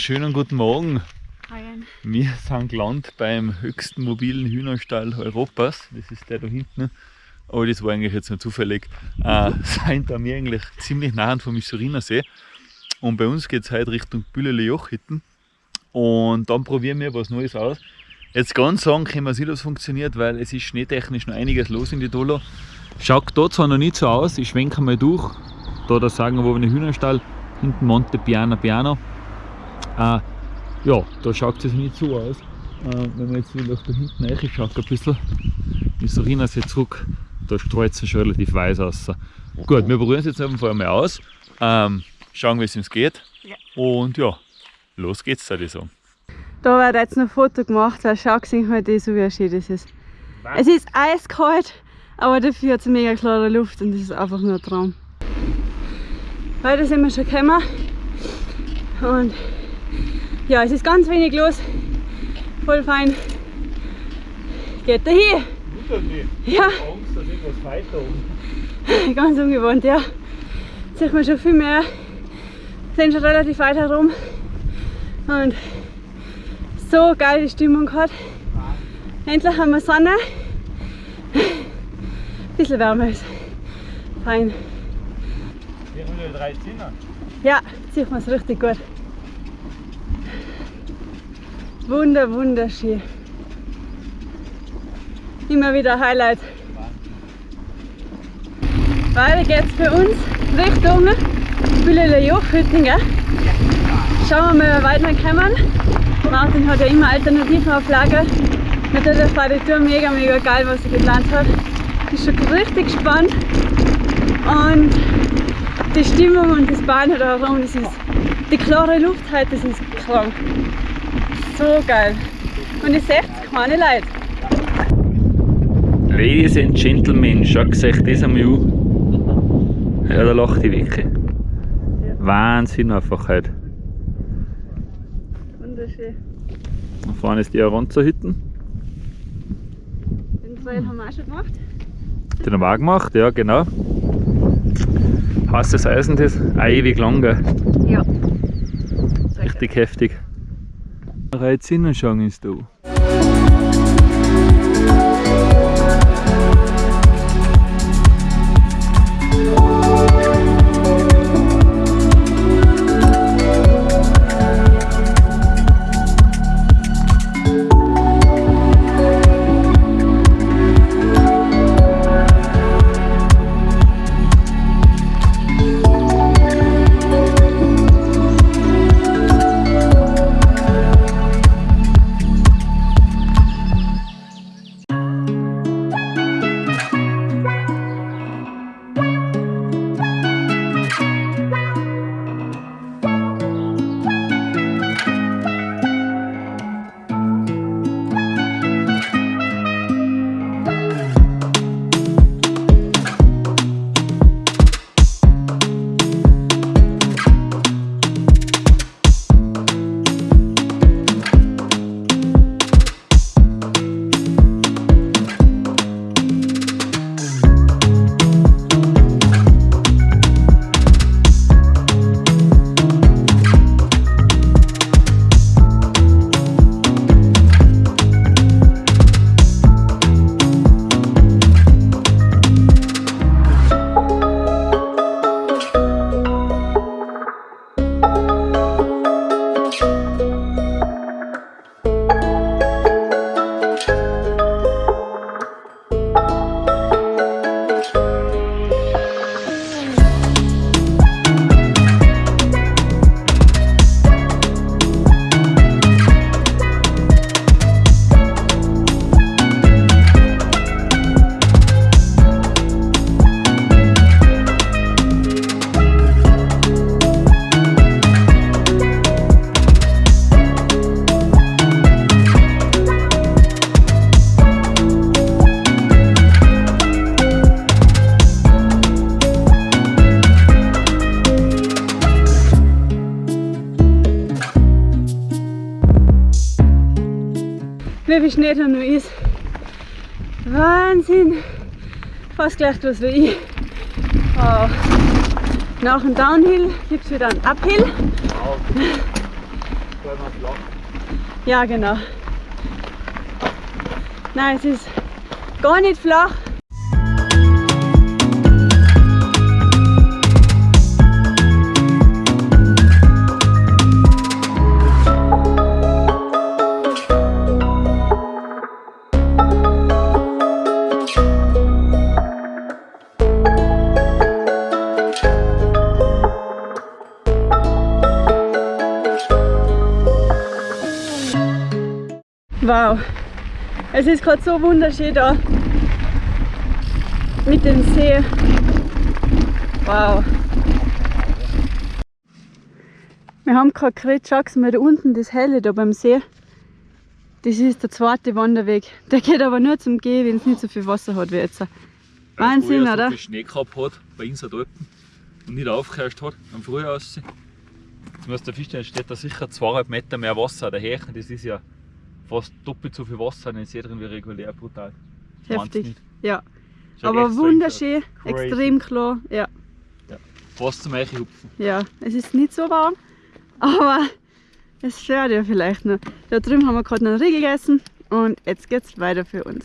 schönen guten Morgen. Hi. Wir sind gelandet beim höchsten mobilen Hühnerstall Europas. Das ist der da hinten. Aber das war eigentlich jetzt nur zufällig. Äh, sind da wir eigentlich ziemlich nah vom Misuriner See. Und bei uns geht es heute Richtung Bühlele Jochhitten. Und dann probieren wir was Neues aus. Jetzt ganz sagen können wir nicht, ob es funktioniert, weil es ist schneetechnisch noch einiges los in die Dolo. Schaut da zwar noch nicht so aus, ich schwenke mal durch. Da der sagenwobene Hühnerstall, hinten Monte Piana Piano. Äh, ja, da schaut es nicht so aus. Äh, wenn man jetzt wieder da hinten reinschaut ein bisschen, ist so erinnert sich zurück, da streut es schon relativ weiß aus. Gut, wir probieren es jetzt einfach einmal aus, ähm, schauen wie es uns geht Ja. und ja, los geht's, würde ich sagen. Da wird jetzt noch ein Foto gemacht, weil schau gesehen halt so wie schön das ist. Es ist eiskalt, aber dafür hat es mega klare Luft und das ist einfach nur ein Traum. Heute sind wir schon gekommen und ja, es ist ganz wenig los, voll fein. Geht da hin? Ja. Angst, dass irgendwas weiter oben. Ganz ungewohnt, ja. Jetzt sieht man schon viel mehr. Sind schon relativ weit herum. Und so geil die Stimmung hat. Endlich haben wir Sonne. Ein bisschen wärmer ist. Fein. Wir haben drei Zimmer. Ja, sieht man es richtig gut. Wunder, wunderschön. Immer wieder Highlight. Weiter geht's für uns Richtung Bühlele Jochhüttingen. Schauen wir mal, wie weit wir kommen. Martin hat ja immer Alternativen auf Lager. Natürlich war die Tour mega, mega geil, was er geplant hat. Bin schon richtig gespannt. Und die Stimmung und das Bahn herum, das ist die klare Luft heute, das ist krank. So geil. Und ihr seht keine Leute. Ladies and Gentlemen, schaut euch das einmal an. Ja, da lacht die wirklich. Wahnsinn einfach heute. Wunderschön. Da vorne ist die Aronza-Hütten. Den Trail haben wir auch schon gemacht. Den haben wir auch gemacht, ja genau. Heißes Eisen das, auch ewig lang, gell? Ja. richtig heftig. Reiz schauen ist da. Wie Schnee da noch ist. Wahnsinn. Fast gleich was wie ich. Wow. Nach dem Downhill gibt es wieder einen Uphill. Ja, genau. Nein, es ist gar nicht flach. Es ist gerade so wunderschön da mit dem See. Wow. Wir haben gerade geredet, schau mal da unten das Helle da beim See. Das ist der zweite Wanderweg. Der geht aber nur zum Gehen, wenn es nicht so viel Wasser hat wie jetzt. Wahnsinn, Weil oder? So viel Schnee gehabt hat bei uns dort und nicht aufgehört hat am Frühjahr. Jetzt muss der Fisch steht da sicher zweieinhalb Meter mehr Wasser daher. Das ist ja fast doppelt so viel Wasser in den See drin wie regulär, brutal. Heftig. Ja, Schaut aber wunderschön, Crazy. extrem klar. Ja, Fast zum Eichhupfen. ja, es ist nicht so warm, aber es stört ja vielleicht noch. Da drüben haben wir gerade noch einen Riegel gegessen und jetzt geht's weiter für uns.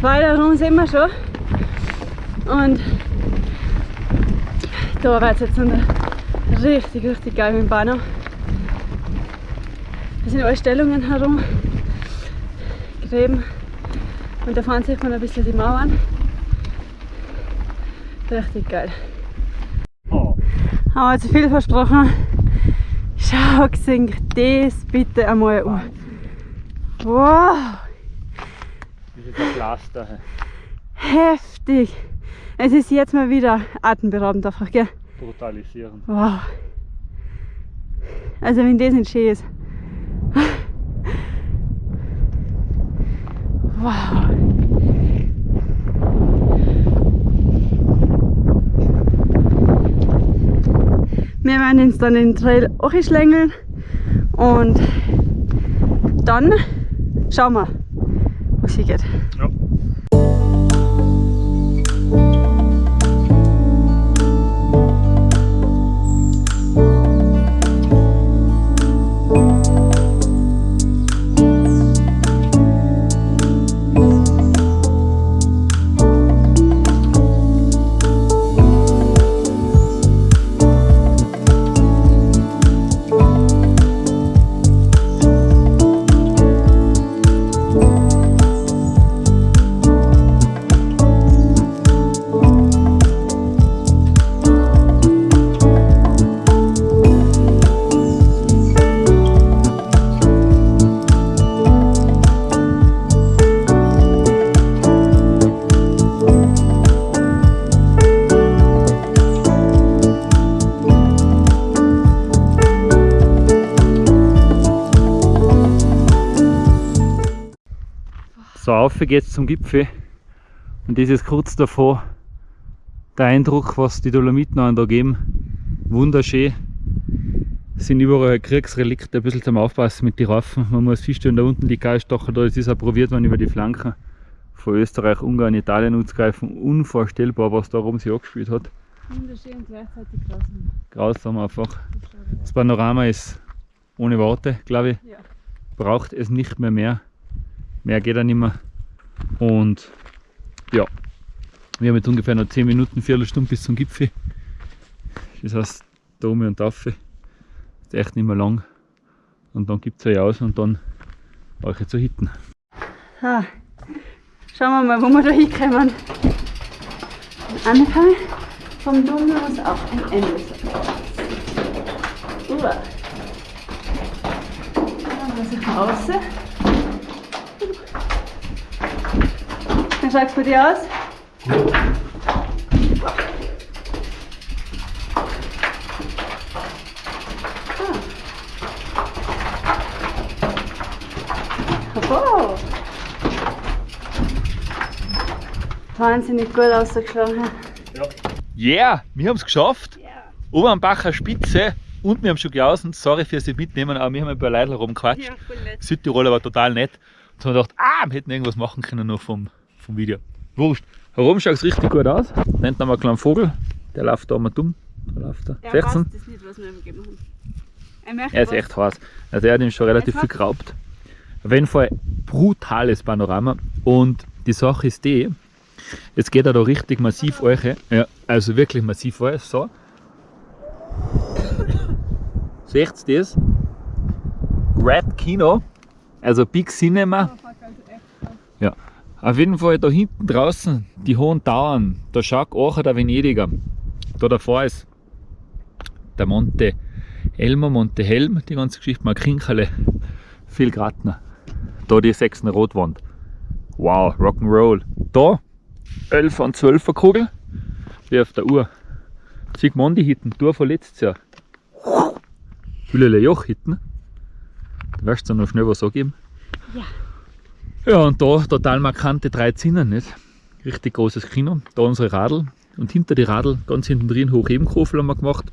Weiter rum sind wir schon und da wird es jetzt noch richtig, richtig dem Banner. Da sind alle Stellungen herum, Gräben und da fahren sieht man ein bisschen die Mauern. Richtig geil. Oh. Haben wir zu viel versprochen. Schau euch das bitte einmal an. Wow, Das ist ein Pflaster. Heftig. Es ist jetzt mal wieder atemberaubend einfach, gell? Brutalisieren. Wow. Also wenn das nicht schön ist. Wow. Wir werden uns dann den Trail auch schlängeln und dann schauen wir, wo sie geht. Geht's zum Gipfel. Und das ist kurz davor der Eindruck, was die Dolomiten da geben. Wunderschön. Es sind überall Kriegsrelikte, ein bisschen zum Aufpassen mit den Raffen. Man muss feststellen, da unten die Geiststacher, da ist auch probiert worden über die Flanken von Österreich, Ungarn, Italien anzugreifen. Unvorstellbar, was da oben sich angespielt hat. Wunderschön und gleichzeitig grausam. Grausam einfach. Das Panorama ist ohne Worte, glaube ich. Ja. braucht es nicht mehr mehr. Mehr geht auch nicht mehr. Und ja, wir haben jetzt ungefähr noch 10 Minuten, Viertelstunde bis zum Gipfel. Das heißt, Dome und Tafel. Ist echt nicht mehr lang. Und dann gibt es euch aus und dann euch zu hitten. Ah, schauen wir mal, wo wir da hinkommen. Anfang vom Dominus auf ein Ende. Uah. Dann muss ich mal raus. Wie schaut es bei dir aus? Oh. Wahnsinnig gut ausgeschaut. Yeah, wir haben es geschafft. Ja. Obernbacher Spitze und wir haben schon gelaufen. Sorry fürs Mitnehmen, aber wir haben ein paar Leute rumgequatscht. Ja. Südtirol war total nett. Und haben wir gedacht, ah, wir hätten irgendwas machen können noch vom, vom Video. Wurscht. Warum schaut es richtig gut aus? Da haben wir einen kleinen Vogel, der läuft da mal dumm. Da läuft er. Der Seht's weiß ihn? das nicht, was wir ihm gegeben haben. Er Er ist was. echt heiß. Also er hat ihm schon relativ viel geraubt. Auf jeden Fall brutales Panorama. Und die Sache ist die, jetzt geht er da richtig massiv euch. Ja, also wirklich massiv euch. So. Seht ihr das? Red Kino, also Big Cinema. Ja. Auf jeden Fall da hinten draußen, die hohen Tauern, da schaut auch der Venediger. Da davor ist der Monte Elmer, Monte Helm, die ganze Geschichte, mal Kinkerle, viel Gratner. Da die 6. Rotwand. Wow, Rock'n'Roll. Da 11 und 12er Kugel, wie auf der Uhr. Sigmondi hitten, Tour von letztes Jahr. Hüllele Joch hitten. Du wirst dir noch schnell was angeben. Ja. Ja, und da total markante drei Zinnen, nicht? Richtig großes Kino. Da unsere Radl. Und hinter die Radl, ganz hinten drin, Hochebenkofel haben wir gemacht.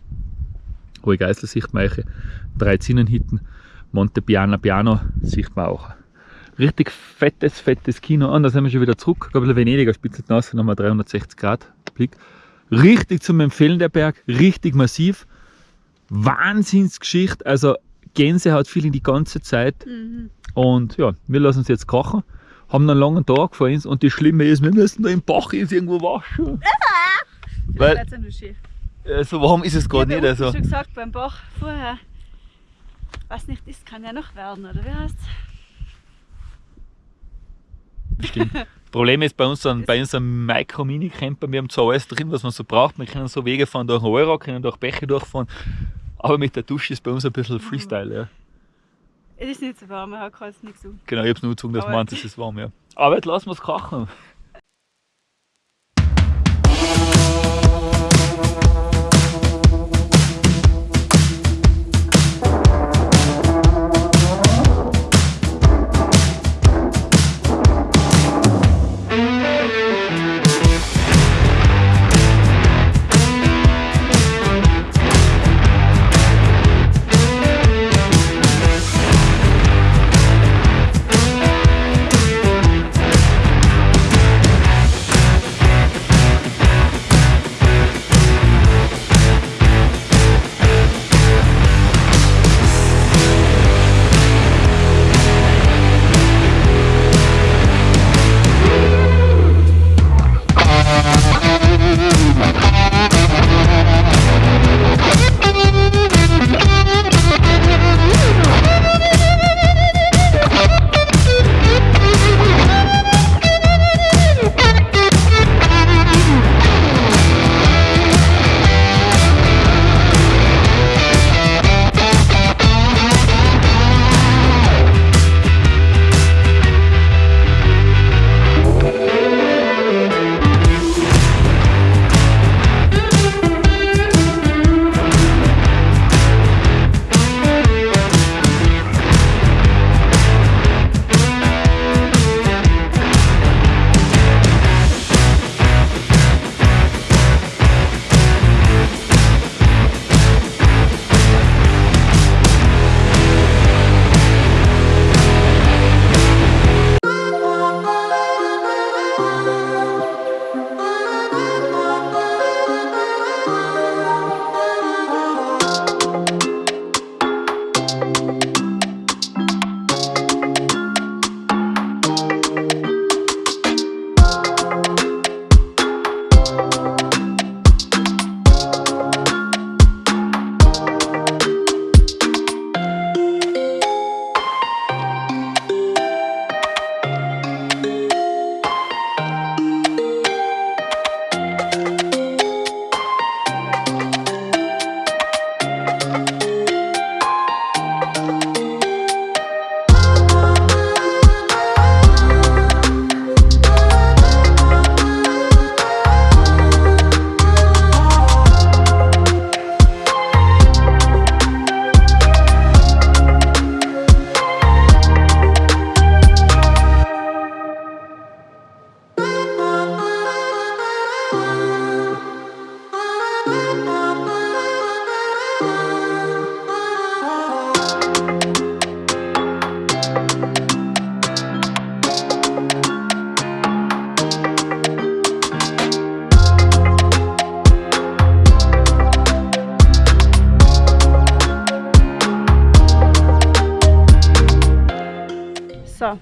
Hohe Geißel sieht man euch. Drei Zinnen hinten. Monte Piano Piano sieht man auch. Richtig fettes, fettes Kino. Und da sind wir schon wieder zurück. Ein bisschen Venedig, spitzelt nass, nochmal 360 Grad Blick. Richtig zum Empfehlen der Berg, richtig massiv. Wahnsinnsgeschichte, also Gänsehaut viel in die ganze Zeit. Mhm. Und ja, wir lassen uns jetzt kochen. Haben einen langen Tag vor uns und das Schlimme ist, wir müssen da im Bach jetzt irgendwo waschen. Weil nur schön. äh, so warm ist es gerade ich nicht. habe Also. schon gesagt beim Bach vorher. Was nicht ist, kann ja noch werden, oder wie heißt Stimmt. Problem ist bei unserem, bei unserem Micro-Mini-Camper, wir haben zwar alles drin, was man so braucht. Wir können so Wege fahren durch den Euro, können durch Bäche durchfahren. Aber mit der Dusche ist bei uns ein bisschen Freestyle. Ja. Es ist nicht so warm, man kann es nicht so. Genau, ich habe es nur gezogen, dass man es ist warm. Ja. Aber jetzt lassen wir es kochen.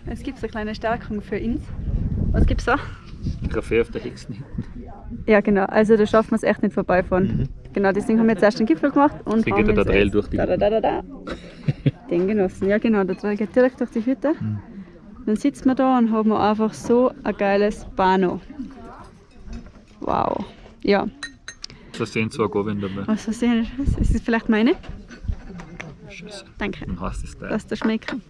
Es gibt so eine kleine Stärkung für uns. Was gibt's da? Kaffee auf der Hexen hinten. Ja, genau. Also da schaffen wir es echt nicht vorbeifahren. Mhm. Genau, deswegen haben wir jetzt erst den Gipfel gemacht und Deswegen haben geht der Trail durch die da, da, da, da. Den genossen. Ja, genau. Der Trail geht direkt durch die Hütte. Mhm. Dann sitzen wir da und haben einfach so ein geiles Bano. Wow. Ja, Da sehen zwei Gavin dabei. was versehen ist. Ist das vielleicht meine? Scheiße. Danke. Dann heißt es da. Lass das schmecken.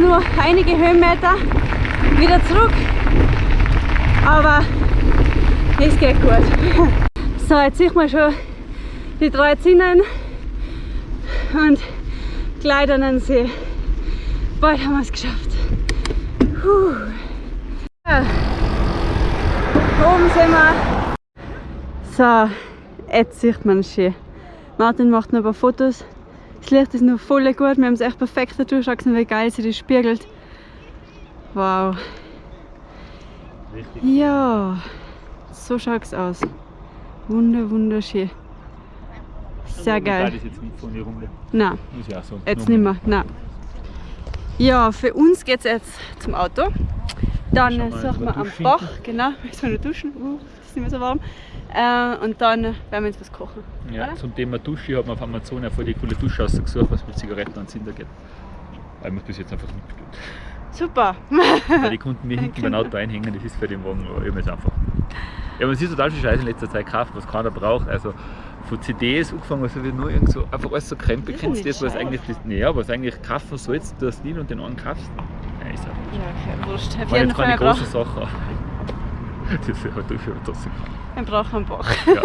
Nur einige Höhenmeter wieder zurück. Aber es geht gut. So, jetzt sieht man schon die drei Zinnen und den See. Bald haben wir es geschafft. Puh. Oben sind wir. So, jetzt sieht man es schön. Martin macht noch ein paar Fotos. Das Licht ist noch voll gut. Wir haben es echt perfekt dadurch gesehen, wie geil sie das spiegelt. Wow. Richtig. Ja, so schaut es aus. Wunder, wunderschön. Sehr Aber geil. Das jetzt nicht von der Runde. Nein, Muss ich auch sagen. jetzt nicht mehr. Nein. Ja, für uns geht es jetzt zum Auto. Dann suchen mal wir am. Bach, genau, wir noch duschen, uh, ist nicht mehr so warm. Äh, und dann werden wir jetzt was kochen. Ja, oder? zum Thema Dusche, habe mir auf Amazon eine voll die coole Dusche ausgesucht, was mit Zigaretten und Zinder geht. Weil mir bis jetzt einfach nicht bestellt. Super. Weil die konnten mir hinten beim Auto einhängen, das ist für den Wagen, jetzt einfach. Ja, man sieht total viel Scheiße in letzter Zeit gekauft, was keiner braucht. Also von CDs angefangen, also wird nur irgend so, einfach alles so krempel. Kennst das, was eigentlich, das, naja, was eigentlich kaufen sollst, du hast nie und den einen kaufst? Ja, ist halt nicht. Ja, okay, wurscht. Auf jeden jetzt Fall, keine wir große Sache. Das ist ja halt trotzdem. wir brauchen einen Bach. Ja.